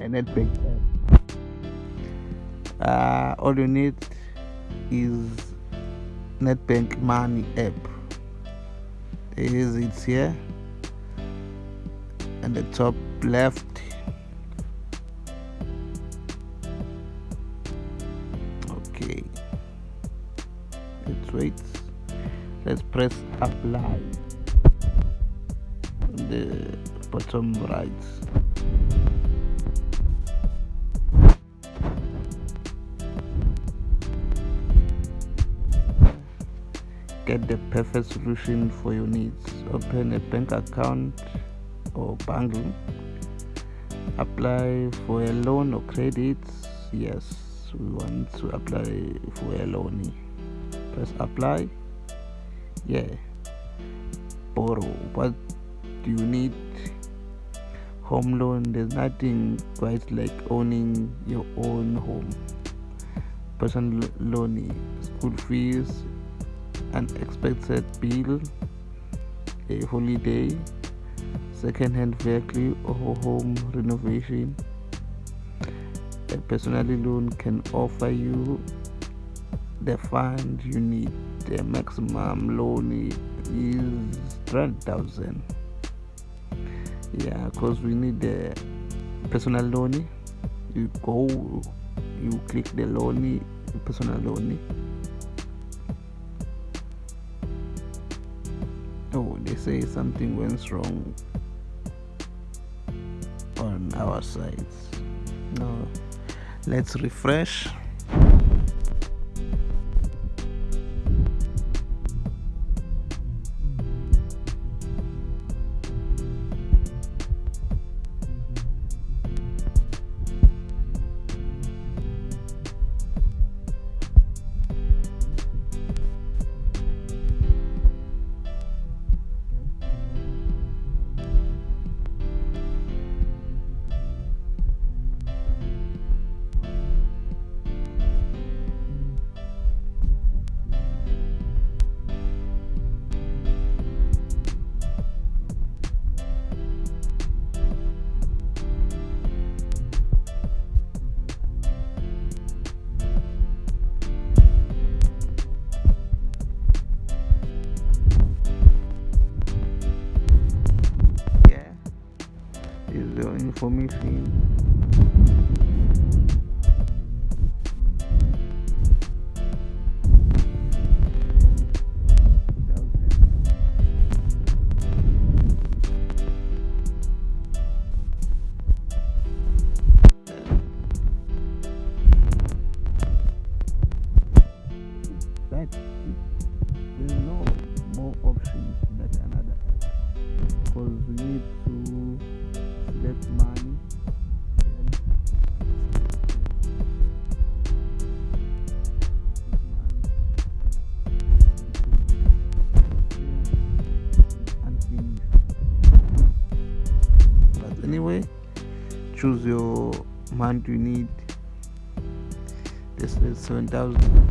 a Nedbank app uh, all you need is Nedbank money app. There is it here. And the top left. Okay. Let's wait. Let's press apply. The bottom right get the perfect solution for your needs. Open a bank account or banking. Apply for a loan or credit. Yes we want to apply for a loan. Press apply. Yeah. Borrow. What do you need? Home loan there's nothing quite like owning your own home. Personal loan school fees unexpected bill a holiday second-hand vehicle or home renovation. A personal loan can offer you the fund you need. The maximum loan is 3000 yeah because we need the personal loan. You go you click the loan personal loan oh they say something went wrong on our side no. Let's refresh is the information that there's no more options another because we need to anyway, choose your amount you need. This is seven thousand.